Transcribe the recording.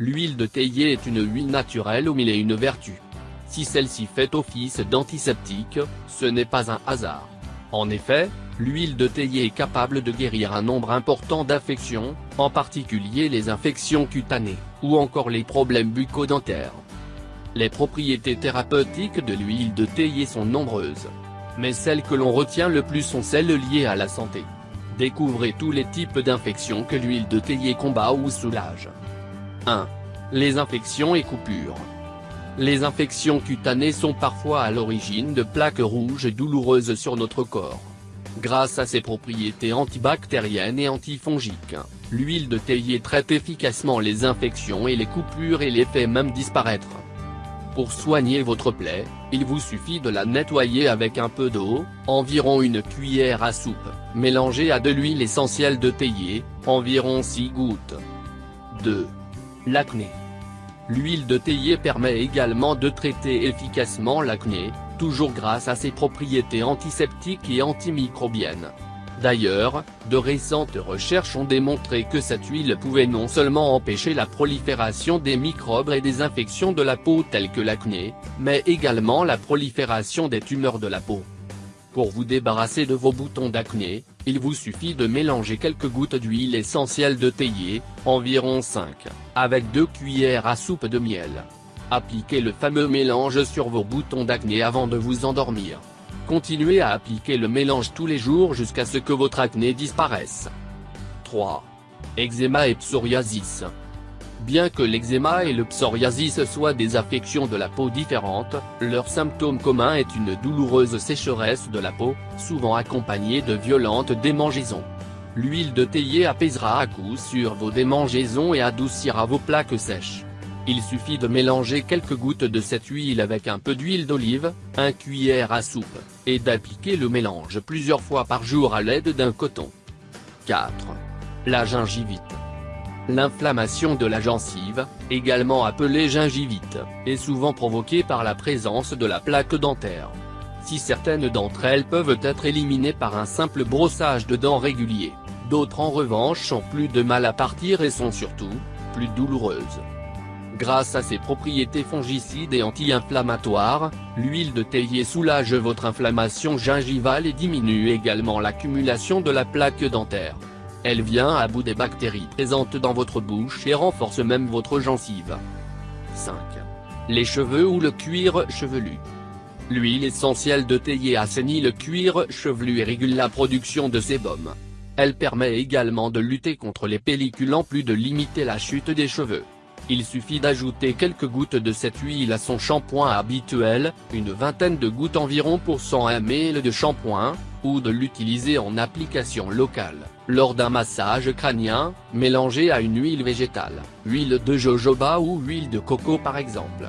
L'huile de théier est une huile naturelle aux mille et une vertus. Si celle-ci fait office d'antiseptique, ce n'est pas un hasard. En effet, l'huile de théier est capable de guérir un nombre important d'affections, en particulier les infections cutanées, ou encore les problèmes bucco-dentaires. Les propriétés thérapeutiques de l'huile de théier sont nombreuses. Mais celles que l'on retient le plus sont celles liées à la santé. Découvrez tous les types d'infections que l'huile de théier combat ou soulage. 1. Les infections et coupures. Les infections cutanées sont parfois à l'origine de plaques rouges douloureuses sur notre corps. Grâce à ses propriétés antibactériennes et antifongiques, l'huile de théier traite efficacement les infections et les coupures et les fait même disparaître. Pour soigner votre plaie, il vous suffit de la nettoyer avec un peu d'eau, environ une cuillère à soupe, mélangée à de l'huile essentielle de théier, environ 6 gouttes. 2. L'acné. L'huile de théier permet également de traiter efficacement l'acné, toujours grâce à ses propriétés antiseptiques et antimicrobiennes. D'ailleurs, de récentes recherches ont démontré que cette huile pouvait non seulement empêcher la prolifération des microbes et des infections de la peau telles que l'acné, mais également la prolifération des tumeurs de la peau. Pour vous débarrasser de vos boutons d'acné, il vous suffit de mélanger quelques gouttes d'huile essentielle de théier, environ 5, avec 2 cuillères à soupe de miel. Appliquez le fameux mélange sur vos boutons d'acné avant de vous endormir. Continuez à appliquer le mélange tous les jours jusqu'à ce que votre acné disparaisse. 3. Eczéma et psoriasis. Bien que l'eczéma et le psoriasis soient des affections de la peau différentes, leur symptôme commun est une douloureuse sécheresse de la peau, souvent accompagnée de violentes démangeaisons. L'huile de théier apaisera à coup sûr vos démangeaisons et adoucira vos plaques sèches. Il suffit de mélanger quelques gouttes de cette huile avec un peu d'huile d'olive, un cuillère à soupe, et d'appliquer le mélange plusieurs fois par jour à l'aide d'un coton. 4. La gingivite. L'inflammation de la gencive, également appelée gingivite, est souvent provoquée par la présence de la plaque dentaire. Si certaines d'entre elles peuvent être éliminées par un simple brossage de dents régulier, d'autres en revanche ont plus de mal à partir et sont surtout, plus douloureuses. Grâce à ses propriétés fongicides et anti-inflammatoires, l'huile de théier soulage votre inflammation gingivale et diminue également l'accumulation de la plaque dentaire. Elle vient à bout des bactéries présentes dans votre bouche et renforce même votre gencive. 5. Les cheveux ou le cuir chevelu. L'huile essentielle de théier assainit le cuir chevelu et régule la production de sébum. Elle permet également de lutter contre les pellicules en plus de limiter la chute des cheveux. Il suffit d'ajouter quelques gouttes de cette huile à son shampoing habituel, une vingtaine de gouttes environ pour 100 ml de shampoing, ou de l'utiliser en application locale, lors d'un massage crânien, mélangé à une huile végétale, huile de jojoba ou huile de coco par exemple.